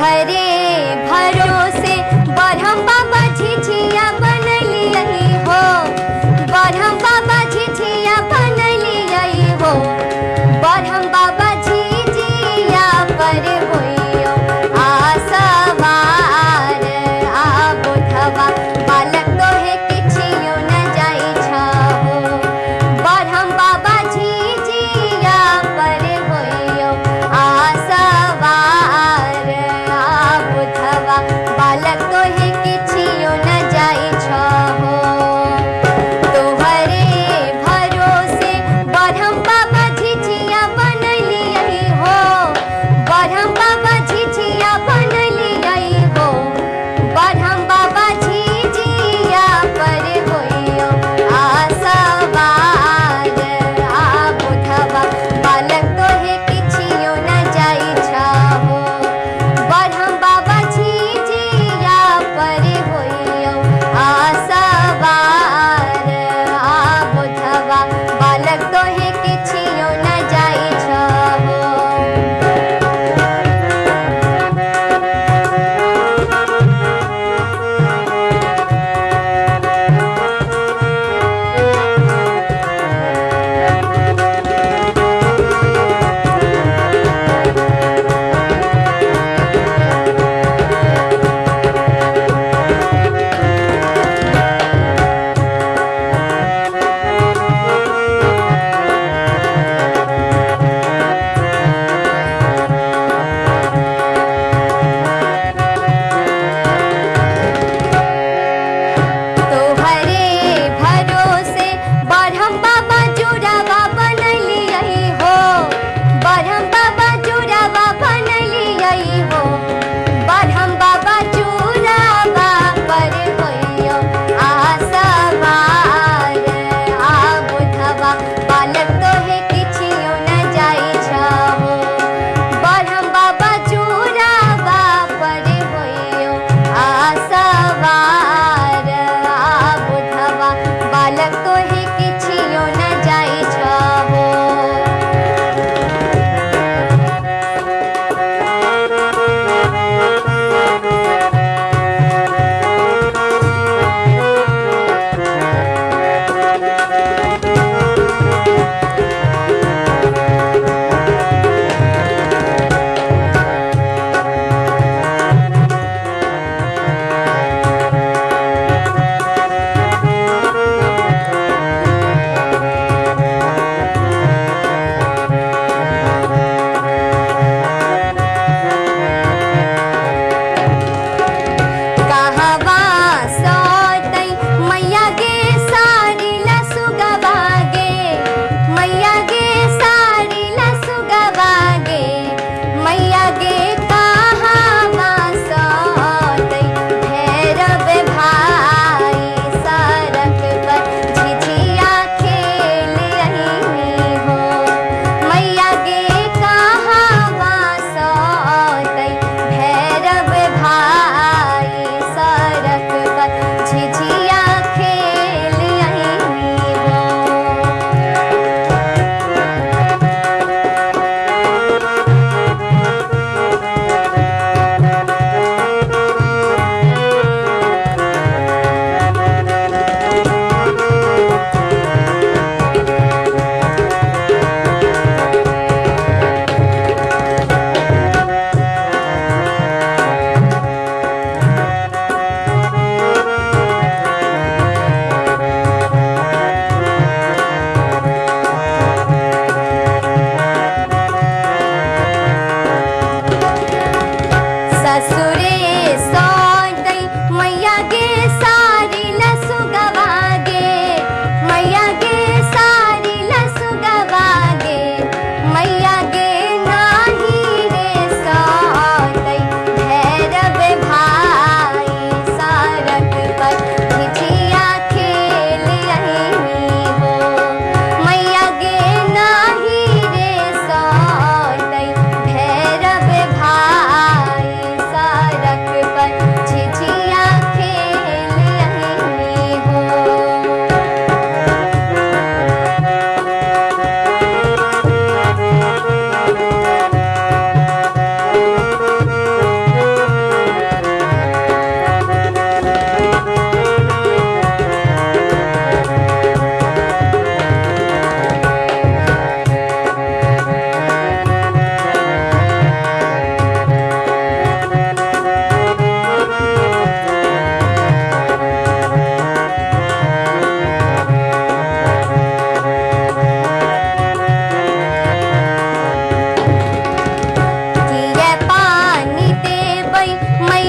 भरे भरोसे बरहम बाबा झिझिया बन लियई हो। बरहम बाबा झिझिया बन लियई हो। बरहम बाबा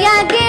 ya que